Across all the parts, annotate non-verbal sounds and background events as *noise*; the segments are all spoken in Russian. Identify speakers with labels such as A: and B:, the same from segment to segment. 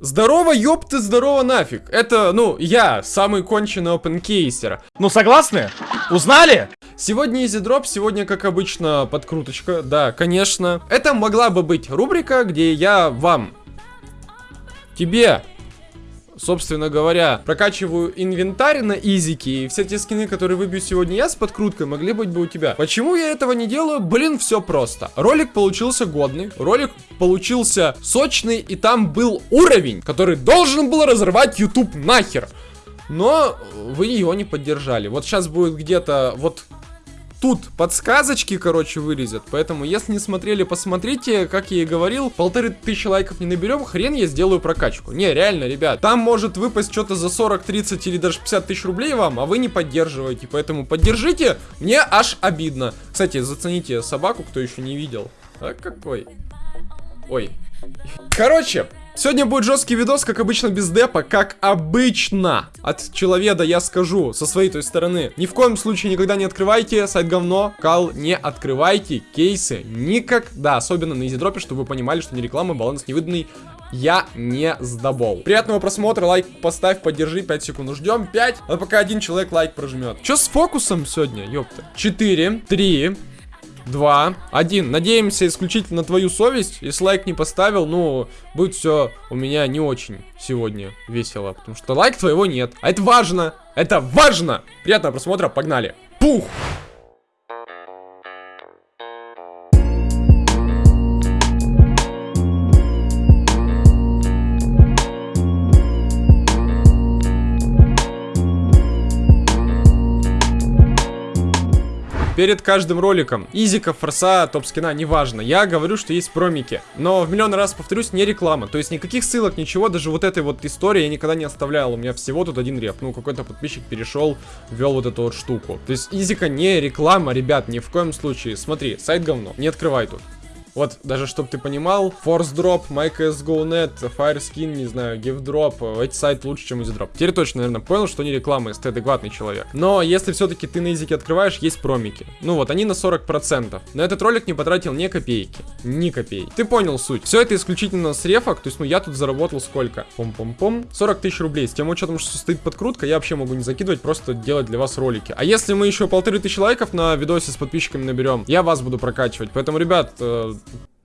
A: Здорово, ёпты, здорово нафиг. Это, ну, я, самый конченый опенкейсер.
B: Ну, согласны? Узнали?
A: Сегодня Easy Drop, сегодня, как обычно, подкруточка. Да, конечно. Это могла бы быть рубрика, где я вам, тебе, собственно говоря, прокачиваю инвентарь на изике, и все те скины, которые выбью сегодня я с подкруткой, могли быть бы у тебя. Почему я этого не делаю? Блин, все просто. Ролик получился годный, ролик получился сочный, и там был уровень, который должен был разорвать YouTube нахер. Но вы его не поддержали. Вот сейчас будет где-то вот тут подсказочки, короче, вылезет. Поэтому, если не смотрели, посмотрите. Как я и говорил, полторы тысячи лайков не наберем, хрен я сделаю прокачку. Не, реально, ребят. Там может выпасть что-то за 40, 30 или даже 50 тысяч рублей вам, а вы не поддерживаете. Поэтому поддержите, мне аж обидно. Кстати, зацените собаку, кто еще не видел. А какой? Ой. Короче, Сегодня будет жесткий видос, как обычно, без депа, как обычно. От человека я скажу, со своей той стороны. Ни в коем случае никогда не открывайте сайт говно, кал, не открывайте кейсы никогда. Особенно на изидропе, чтобы вы понимали, что не реклама, баланс невыданный. Я не сдобол. Приятного просмотра, лайк поставь, поддержи, 5 секунд ждем, 5, а пока один человек лайк прожмет. Че с фокусом сегодня, ёпта? 4, 3, 2, 1. Надеемся исключительно на твою совесть. Если лайк не поставил, ну, будет все у меня не очень сегодня весело. Потому что лайк твоего нет. А это важно. Это важно. Приятного просмотра. Погнали. Пух! Перед каждым роликом. Изика, форса, топ-скина, неважно. Я говорю, что есть промики. Но в миллион раз повторюсь, не реклама. То есть никаких ссылок, ничего, даже вот этой вот истории я никогда не оставлял. У меня всего тут один реп. Ну, какой-то подписчик перешел, ввел вот эту вот штуку. То есть изика не реклама, ребят, ни в коем случае. Смотри, сайт говно, не открывай тут. Вот, даже чтобы ты понимал, Force Drop, MyCSGO.net, Fireskin, не знаю, Give Drop, эти сайты лучше, чем EasyDrop. Теперь точно, наверное, понял, что не реклама, если ты адекватный человек. Но если все-таки ты на языке открываешь, есть промики. Ну вот, они на 40%. На этот ролик не потратил ни копейки. Ни копейки. Ты понял суть. Все это исключительно с рефок, то есть, ну, я тут заработал сколько? Пом-пом-пом. 40 тысяч рублей. С тем учетом, что стоит подкрутка, я вообще могу не закидывать, просто делать для вас ролики. А если мы еще полторы тысячи лайков на видосе с подписчиками наберем, я вас буду прокачивать. Поэтому, ребят, э,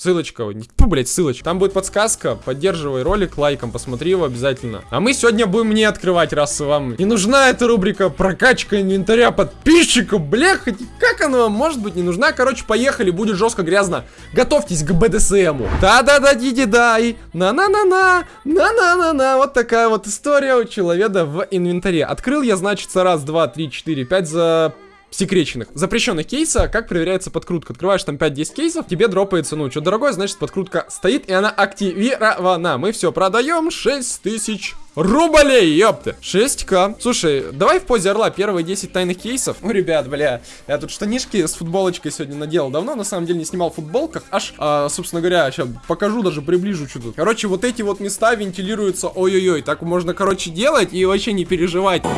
A: Ссылочка, фу, блять, ссылочка. Там будет подсказка, поддерживай ролик лайком, посмотри его обязательно. А мы сегодня будем не открывать, раз вам не нужна эта рубрика прокачка инвентаря подписчиков, бля, хоть как она вам может быть не нужна? Короче, поехали, будет жестко грязно. Готовьтесь к БДСМу. Да-да-да, диди-дай, на-на-на-на, на-на-на-на. Вот такая вот история у человека в инвентаре. Открыл я, значит, раз, два, три, четыре, пять за секреченных, запрещенных кейса, как проверяется подкрутка. Открываешь там 5-10 кейсов, тебе дропается, ну, что дорогое, значит, подкрутка стоит, и она активирована. Мы все продаем, 6 тысяч рублей, ёпты. 6к. Слушай, давай в позе орла первые 10 тайных кейсов. Ну, ребят, бля, я тут штанишки с футболочкой сегодня наделал. Давно, на самом деле, не снимал в футболках. Аж, а, собственно говоря, сейчас покажу, даже приближу что тут. Короче, вот эти вот места вентилируются, ой-ой-ой. Так можно, короче, делать и вообще не переживать. Oh,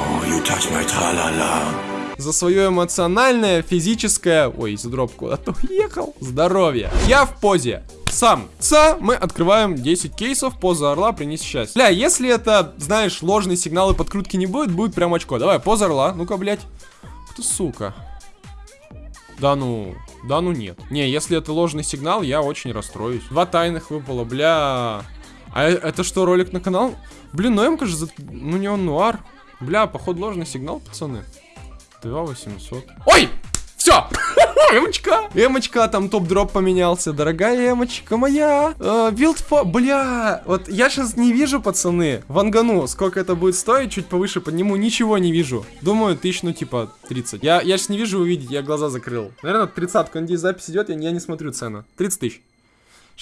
A: за свое эмоциональное, физическое... Ой, дроп куда-то уехал. Здоровье. Я в позе. Сам. Ца, мы открываем 10 кейсов, поза орла, принес счастье. Бля, если это, знаешь, ложный сигнал и подкрутки не будет, будет прям очко. Давай, поза орла, ну-ка, блядь. Ты сука. Да ну, да ну нет. Не, если это ложный сигнал, я очень расстроюсь. Два тайных выпало, бля. А это что, ролик на канал? Блин, ну я кажется, ну не он нуар. Бля, походу ложный сигнал, пацаны. 2800. Ой! Все! *laughs* Эмочка! Эмочка, там топ-дроп поменялся. Дорогая эмочка моя. Билдфо... Э, бля, вот я сейчас не вижу, пацаны. Вангану, сколько это будет стоить, чуть повыше подниму, ничего не вижу. Думаю, тысяч, ну, типа, 30. Я, я сейчас не вижу увидеть, я глаза закрыл. Наверное, 30 надеюсь, запись идет, я, я не смотрю цену. 30 тысяч.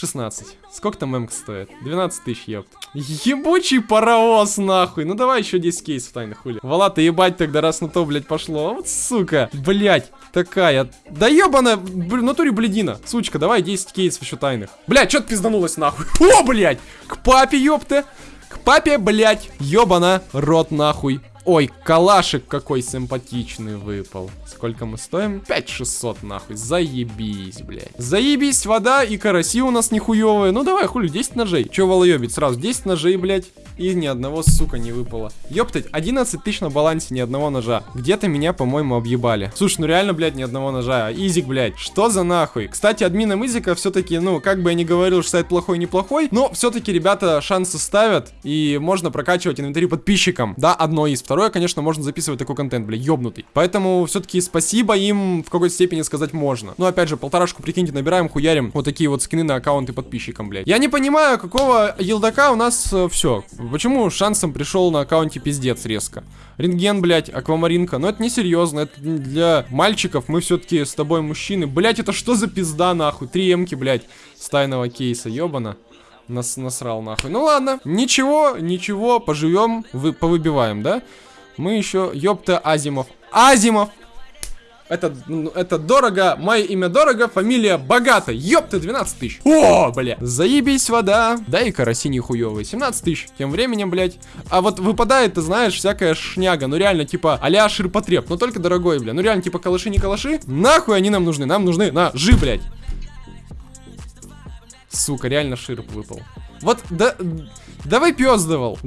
A: 16. Сколько там эмка стоит? 12 тысяч, ёпт. Ебучий паровоз, нахуй. Ну давай еще 10 кейсов тайных хули. Вала, ты ебать тогда, раз на то, блядь, пошло. Вот сука. Блядь, такая. Да ебаная, в натуре бледина. Сучка, давай 10 кейсов еще тайных. Блядь, что-то пизданулось нахуй. О, блядь. К папе, ёпты. К папе, блядь. Ёбана, рот нахуй. Ой, калашик какой симпатичный выпал. Сколько мы стоим? 5600 нахуй. Заебись, блядь. Заебись, вода и караси у нас нихуевые. Ну давай, хули, 10 ножей. Че волоебить? Сразу 10 ножей, блядь. И ни одного, сука, не выпало. Ёптать, 11 тысяч на балансе, ни одного ножа. Где-то меня, по-моему, объебали. Слушай, ну реально, блядь, ни одного ножа. Изик, блядь. Что за нахуй? Кстати, админом Изика все-таки, ну, как бы я не говорил, что сайт плохой-неплохой, но все-таки ребята шансы ставят, и можно прокачивать инвентарь подписчикам. Да, одно из. Второе, конечно, можно записывать такой контент, бля, ёбнутый. Поэтому все-таки спасибо им в какой-то степени сказать можно. Ну, опять же, полторашку, прикиньте, набираем, хуярим вот такие вот скины на аккаунты подписчикам, блядь. Я не понимаю, какого елдака у нас э, все. Почему шансом пришел на аккаунте пиздец резко? Рентген, блядь, аквамаринка. Но это не серьезно, это для мальчиков. Мы все-таки с тобой мужчины. Блядь, это что за пизда, нахуй? Три эмки, блядь, с тайного кейса, ёбана. Нас насрал, нахуй. Ну ладно, ничего, ничего, поживем, вы, повыбиваем, да? Мы еще, ёпта, Азимов. Азимов! Это, ну, это дорого, мое имя дорого, фамилия богата. Ёпта, 12 тысяч. О, бля. Заебись вода. Да и караси нихуёвые. 17 тысяч. Тем временем, блядь. А вот выпадает, ты знаешь, всякая шняга. Ну реально, типа, а-ля ширпотреб. Но только дорогой, бля. Ну реально, типа, калаши не калаши. Нахуй они нам нужны? Нам нужны ножи, блядь. Сука, реально ширп выпал. Вот, да... Давай пес давал.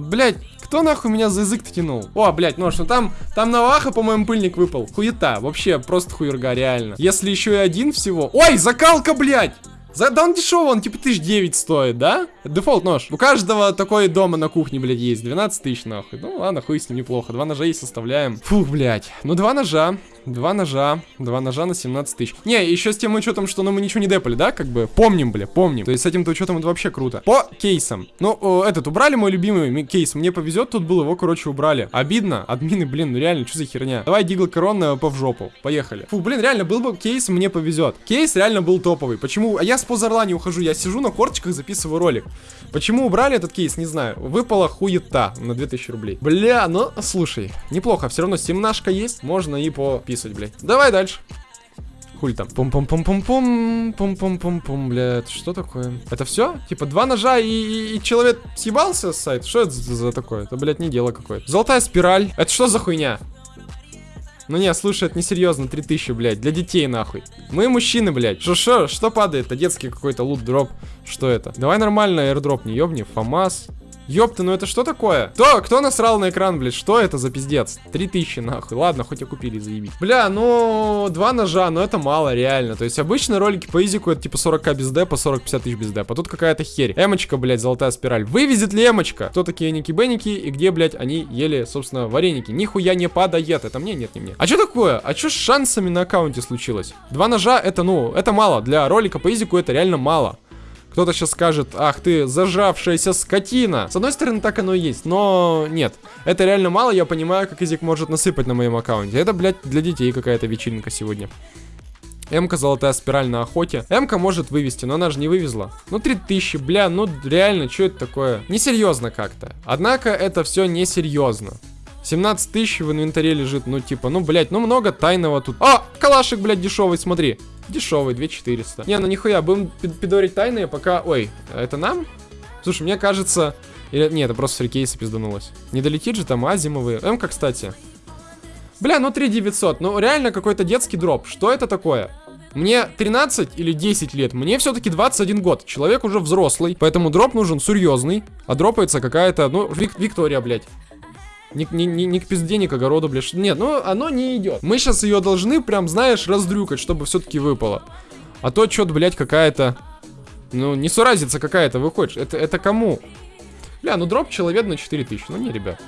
A: Кто нахуй меня за язык тянул? О, блять, ну что там, там Наваха, по-моему, пыльник выпал. Хуета, вообще, просто хуерга, реально. Если еще и один всего... Ой, закалка, блять! За, да он дешевый, он типа тысяч девять стоит, да? Дефолт нож. У каждого такой дома на кухне, блядь, есть. 12 тысяч, нахуй. Ну ладно, хуй с ним неплохо. Два ножа есть, составляем. Фух, блядь. Ну, два ножа. Два ножа. Два ножа на 17 тысяч. Не, еще с тем учетом, что ну, мы ничего не депали, да? Как бы помним, бля, помним. То есть с этим-то учетом это вообще круто. По кейсам. Ну, о, этот, убрали мой любимый кейс. Мне повезет, тут был, его, короче, убрали. Обидно. Админы, блин, ну реально, что за херня? Давай Дигл Корон по в жопу. Поехали. Фу, блин, реально, был бы кейс, мне повезет. Кейс реально был топовый. Почему? А я с позорла не ухожу я сижу на корточках, записываю ролик. Почему убрали этот кейс, не знаю. Выпала хуета на 2000 рублей. Бля, ну, слушай, неплохо. Все равно семнашка есть, можно и пописать, блядь. Давай дальше. Хуй там. Пум-пум-пум-пум-пум. Пум-пум-пум-пум, блядь. Что такое? Это все? Типа два ножа и, и, человек съебался с сайта? Что это за, за такое? Это, блядь, не дело какое-то. Золотая спираль. Это что за хуйня? Ну не, слушай, это несерьезно, 3000, блядь, для детей нахуй. Мы мужчины, блядь. Что, что, что падает? Это детский какой-то лут-дроп. Что это? Давай нормально airdrop, не ёбни. ФАМАС. Ёпта, ну это что такое? Кто, кто насрал на экран, блядь? Что это за пиздец? 3000 нахуй. Ладно, хоть и купили, заебись. Бля, ну, два ножа, но это мало, реально. То есть обычно ролики по изику это типа 40к без депа, 40-50 тысяч без депа. Тут какая-то херь. Эмочка, блядь, золотая спираль. Вывезет ли эмочка? Кто такие ники-беники и где, блядь, они ели, собственно, вареники? Нихуя не падает. Это мне? Нет, не мне. А что такое? А что с шансами на аккаунте случилось? Два ножа, это, ну, это мало. Для ролика по изику это реально мало. Кто-то сейчас скажет, ах ты, зажавшаяся скотина. С одной стороны, так оно и есть, но нет. Это реально мало, я понимаю, как язык может насыпать на моем аккаунте. Это, блядь, для детей какая-то вечеринка сегодня. М-ка золотая спираль на охоте. М-ка может вывести, но она же не вывезла. Ну, 3000, бля, ну реально, что это такое? Несерьезно как-то. Однако это все несерьезно. 17 тысяч в инвентаре лежит, ну типа, ну, блядь, ну много тайного тут. А, калашик, блядь, дешевый, смотри. Дешевый, 2400. Не, ну нихуя, будем пидорить тайные, пока... Ой, это нам? Слушай, мне кажется... Или... Не, это просто фрикейсы пизданулось. Не долетит же там азимовые. М-ка, кстати. Бля, ну 3900. Ну реально какой-то детский дроп. Что это такое? Мне 13 или 10 лет, мне все-таки 21 год. Человек уже взрослый, поэтому дроп нужен серьезный. А дропается какая-то, ну, Вик Виктория, блядь. Не, не, не, не к пизде, не к огороду, блядь. Нет, ну оно не идет. Мы сейчас ее должны прям, знаешь, раздрюкать, чтобы все-таки выпало. А то что-то, блядь, какая-то... Ну, не суразица какая-то выходит. Это, это кому? Бля, ну дроп человек на 4000. Ну не, ребят.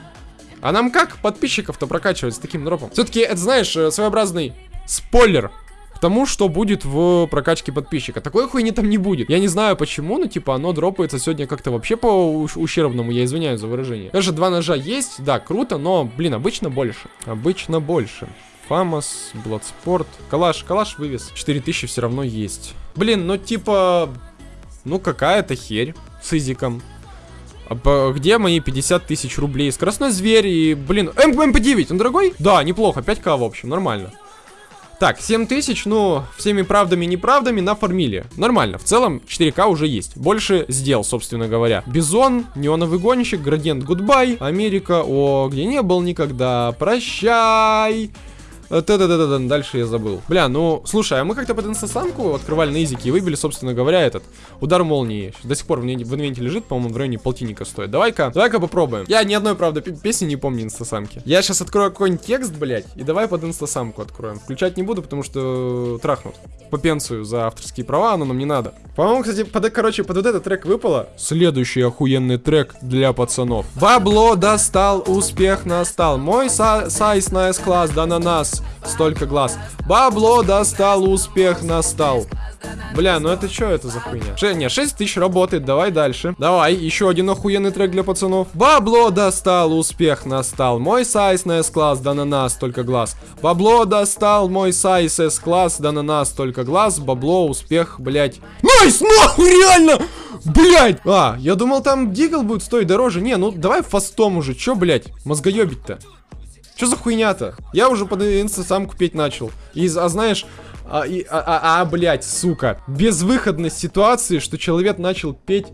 A: А нам как подписчиков-то прокачивать с таким дропом? Все-таки, это, знаешь, э, своеобразный спойлер тому, что будет в прокачке подписчика. Такой хуйни там не будет. Я не знаю почему, но типа оно дропается сегодня как-то вообще по ущербному, я извиняюсь за выражение. Даже два ножа есть, да, круто, но, блин, обычно больше. Обычно больше. Famas, Bloodsport, Калаш, Калаш вывес. 4000 все равно есть. Блин, ну типа, ну какая-то херь с изиком. А где мои 50 тысяч рублей? Скоростной зверь и, блин, МП-9, он дорогой? Да, неплохо, 5к в общем, нормально. Так, 7 тысяч, ну, всеми правдами и неправдами нафармили. Нормально, в целом 4К уже есть. Больше сделал, собственно говоря. Бизон, неоновый гонщик, градиент goodbye, Америка, о, где не был никогда, прощай. Да-да-да-да, дальше я забыл. Бля, ну, слушай, а мы как-то под инстасамку открывали на изике и выбили, собственно говоря, этот удар молнии. До сих пор в, инвенте лежит, по-моему, в районе полтинника стоит. Давай-ка, давай-ка попробуем. Я ни одной, правда, песни не помню инстасамки. Я сейчас открою какой-нибудь текст, блядь, и давай под инстасамку откроем. Включать не буду, потому что трахнут. По пенсию за авторские права, но нам не надо. По-моему, кстати, под, короче, под вот этот трек выпало. Следующий охуенный трек для пацанов. Бабло достал, успех настал. Мой сайз на S-класс, да на нас столько глаз. Бабло достал, успех настал. Бля, ну это что это за хуйня? Ше, не, 6 тысяч работает, давай дальше. Давай, еще один охуенный трек для пацанов. Бабло достал, успех настал. Мой size на S-класс, да на нас только глаз. Бабло достал, мой size S-класс, да на нас только глаз. Бабло, успех, блять. Nice, нахуй, реально! Блять! А, я думал там дигл будет стоить дороже. Не, ну давай фастом уже. Че, блять, мозгоебить-то? Что за хуйня-то? Я уже под инста сам купить начал. И, а знаешь, а, а, а, а, блядь, сука. Безвыходность ситуации, что человек начал петь...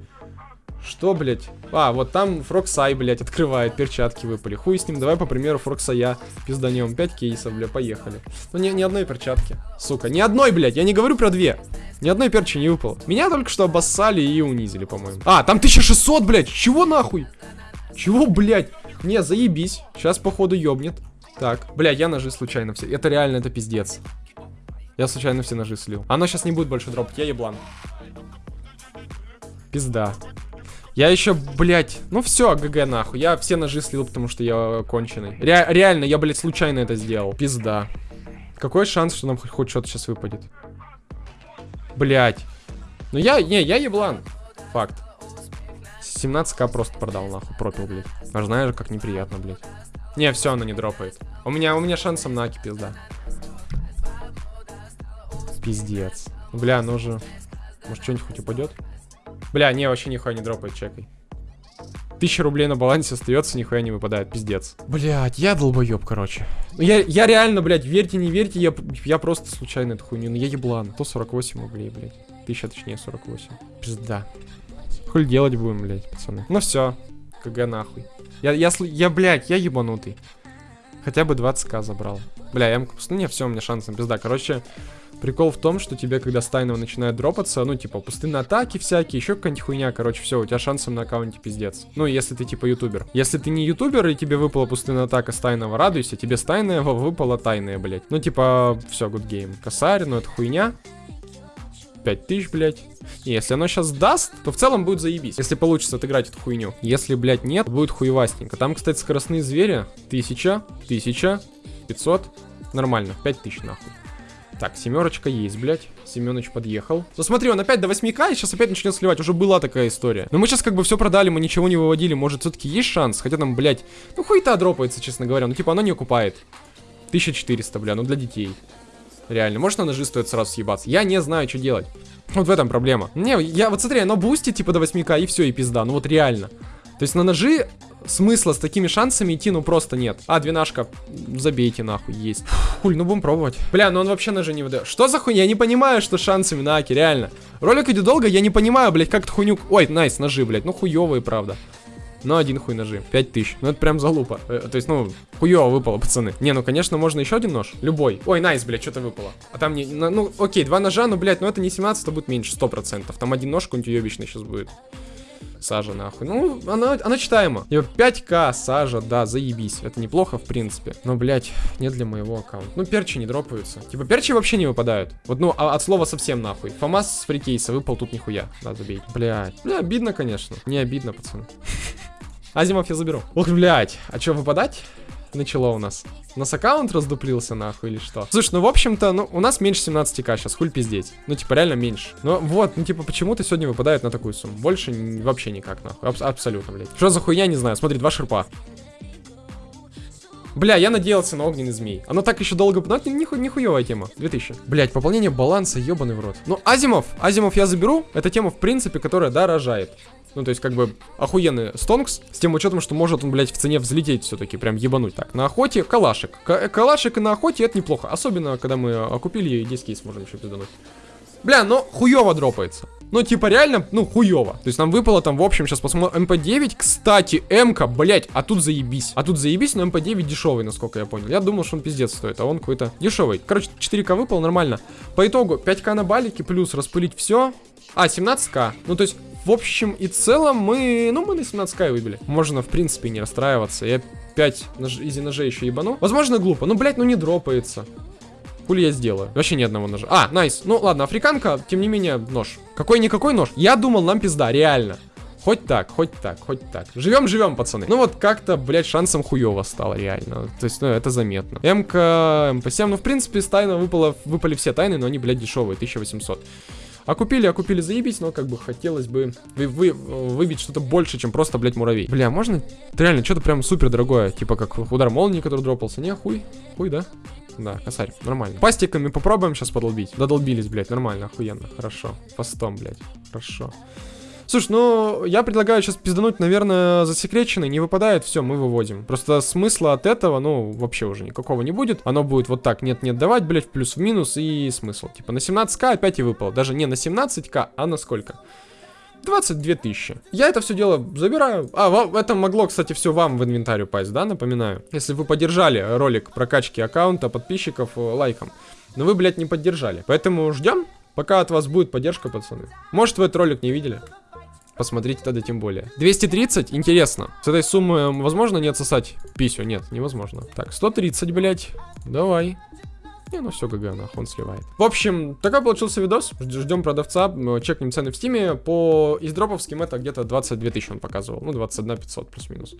A: Что, блядь? А, вот там Фроксай, блядь, открывает, перчатки выпали. Хуй с ним, давай, по примеру, Фроксая пизданем. 5 кейсов, бля, поехали. Ну, ни, ни одной перчатки, сука. Ни одной, блядь, я не говорю про две. Ни одной перчи не выпало. Меня только что обоссали и унизили, по-моему. А, там 1600, блядь, чего нахуй? Чего, блядь? Не, заебись. Сейчас, походу, ёбнет. Так, бля, я ножи случайно все. Это реально, это пиздец. Я случайно все ножи слил. Оно сейчас не будет больше дропать, я еблан. Пизда. Я еще, блядь, ну все, ГГ нахуй. Я все ножи слил, потому что я конченый. Ре реально, я, блядь, случайно это сделал. Пизда. Какой шанс, что нам хоть, хоть что-то сейчас выпадет? Блядь. Ну я, не, я еблан. Факт. 17к просто продал, нахуй, пропил, блядь. Аж знаешь, как неприятно, блядь. Не, все, оно не дропает. У меня, у меня шансом на аки пизда. Пиздец. Бля, ну же. Может, что-нибудь хоть упадет? Бля, не, вообще нихуя не дропает, чекай. Тысяча рублей на балансе остается, нихуя не выпадает, пиздец. Блять, я долбоеб, короче. Ну, я, я реально, блядь, верьте, не верьте, я, я просто случайно эту хуйню, ну я еблан. 148 рублей, блядь. Тысяча, точнее, 48. Пизда. Хуй делать будем, блядь, пацаны. Ну все, КГ нахуй. Я, я, я, блядь, я ебанутый. Хотя бы 20к забрал. Бля, я ну не, все, у меня шанс на пизда. Короче, прикол в том, что тебе, когда стайного начинает дропаться, ну, типа, пустынные атаки всякие, еще какая-нибудь хуйня, короче, все, у тебя шансом на аккаунте пиздец. Ну, если ты, типа, ютубер. Если ты не ютубер, и тебе выпала пустынная атака стайного, радуйся, тебе стайная выпала тайная, блядь. Ну, типа, все, good game. Косарь, ну, это хуйня. 5000, блядь. И если оно сейчас даст, то в целом будет заебись. Если получится отыграть эту хуйню. Если, блядь, нет, будет хуевастенько. Там, кстати, скоростные звери. 1000, 1000, 500. Нормально, 5000 нахуй. Так, семерочка есть, блядь. Семенович подъехал. Ну смотри, он опять до 8к и сейчас опять начнет сливать. Уже была такая история. Но мы сейчас как бы все продали, мы ничего не выводили. Может, все-таки есть шанс? Хотя там, блядь, ну хуета дропается, честно говоря. Ну типа оно не окупает. 1400, бля, ну для детей. Реально. Может на ножи стоит сразу съебаться? Я не знаю, что делать. Вот в этом проблема. Не, я вот смотри, оно бустит типа до 8к и все, и пизда. Ну вот реально. То есть на ножи смысла с такими шансами идти ну просто нет. А, двенашка, забейте нахуй, есть. Хуль, ну будем пробовать. Бля, ну он вообще ножи не выдает. Что за хуйня? Я не понимаю, что шансами на Аки, реально. Ролик идет долго, я не понимаю, блядь, как эту хуйню... Ой, nice, ножи, блядь, ну хуёвые, правда. Но один хуй ножи. 5000. Ну это прям залупа. Э, то есть, ну, хуево выпало, пацаны. Не, ну конечно, можно еще один нож. Любой. Ой, найс, блядь, что-то выпало. А там не. Ну, окей, два ножа, ну, блядь, ну это не 17, это будет меньше, 100%. Там один нож какой-нибудь уебищный сейчас будет. Сажа, нахуй. Ну, она, она читаема. 5к, сажа, да, заебись. Это неплохо, в принципе. Но, блядь, не для моего аккаунта. Ну, перчи не дропаются. Типа, перчи вообще не выпадают. Вот, ну, а, от слова совсем нахуй. Фомас с фрикейса выпал тут нихуя. Да, забей. Блядь. Бля, обидно, конечно. Не обидно, пацаны. *laughs* Азимов я заберу. Ох, блядь. А что, выпадать? Начало у нас. У нас аккаунт раздуплился, нахуй, или что? Слушай, ну, в общем-то, ну, у нас меньше 17к сейчас, хуль пиздеть. Ну, типа, реально меньше. Ну, вот, ну, типа, почему-то сегодня выпадает на такую сумму. Больше вообще никак, нахуй. Аб абсолютно, блядь. Что за хуйня, не знаю. Смотри, два шерпа. Бля, я надеялся на огненный змей. Оно так еще долго... Ну, это ниху- нихуевая тема. 2000. Блять, пополнение баланса, ебаный в рот. Ну, Азимов, Азимов я заберу. Это тема, в принципе, которая дорожает. Ну, то есть, как бы, охуенный stonks, с тем учетом, что может он, блядь, в цене взлететь все-таки, прям ебануть. Так, на охоте калашик. К- калашик на охоте это неплохо. Особенно, когда мы окупили и 10 кейс можем еще пиздануть. Бля, но хуево дропается. Ну, типа, реально, ну, хуево. То есть нам выпало там, в общем, сейчас посмотрим. МП9, кстати, МК, блять, а тут заебись. А тут заебись, но МП9 дешевый, насколько я понял. Я думал, что он пиздец стоит, а он какой-то дешевый. Короче, 4К выпал, нормально. По итогу, 5К на балике, плюс распылить все. А, 17К. Ну, то есть, в общем и целом, мы, ну, мы на 17К и выбили. Можно, в принципе, не расстраиваться. Я 5 нож... easy ножей еще ебану. Возможно, глупо. Ну, блять, ну не дропается. Хули я сделаю? Вообще ни одного ножа. А, nice. Ну ладно, африканка, тем не менее, нож. Какой-никакой нож. Я думал, нам пизда, реально. Хоть так, хоть так, хоть так. Живем, живем, пацаны. Ну вот как-то, блядь, шансом хуево стало, реально. То есть, ну, это заметно. МК, МП7, ну, в принципе, с тайна выпало, выпали все тайны, но они, блядь, дешевые, 1800. А купили, а купили заебись, но как бы хотелось бы вы, вы, выбить что-то больше, чем просто, блядь, муравей. Бля, можно реально что-то прям супер дорогое, типа как удар молнии, который дропался. Не, хуй, хуй, да? Да, косарь, нормально. Пастиками попробуем сейчас подолбить. Додолбились, блядь, нормально, охуенно, хорошо. Фастом, блядь, хорошо. Слушай, ну, я предлагаю сейчас пиздануть, наверное, засекреченный, не выпадает, все, мы выводим. Просто смысла от этого, ну, вообще уже никакого не будет. Оно будет вот так, нет-нет, давать, блядь, в плюс, в минус и смысл. Типа на 17к опять и выпало. Даже не на 17к, а на сколько? 22 тысячи. Я это все дело забираю. А, ва- это могло, кстати, все вам в инвентарь упасть, да, напоминаю. Если вы поддержали ролик прокачки аккаунта подписчиков э, лайком. Но вы, блядь, не поддержали. Поэтому ждем, пока от вас будет поддержка, пацаны. Может, вы этот ролик не видели? Посмотрите тогда тем более. 230, интересно. С этой суммы возможно не отсосать писю? Нет, невозможно. Так, 130, блядь. Давай. Не, ну все, ГГ, нахуй, он сливает. В общем, такой получился видос. Ждем продавца, чекнем цены в стиме. По издроповским это где-то 22 тысячи он показывал. Ну, 21 500 плюс-минус.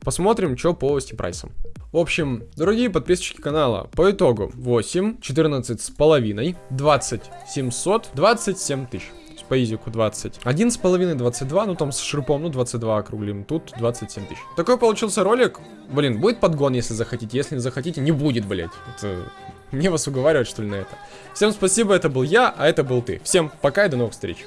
A: Посмотрим, что по стипрайсам. В общем, дорогие подписчики канала, по итогу 8, 14 с половиной, 20 700, 27 тысяч. По изику 20. Один с половиной, 22, ну там с шрупом, ну 22 округлим. Тут 27 тысяч. Такой получился ролик. Блин, будет подгон, если захотите. Если не захотите, не будет, блять. Это... Мне вас уговаривать, что ли, на это. Всем спасибо, это был я, а это был ты. Всем пока и до новых встреч.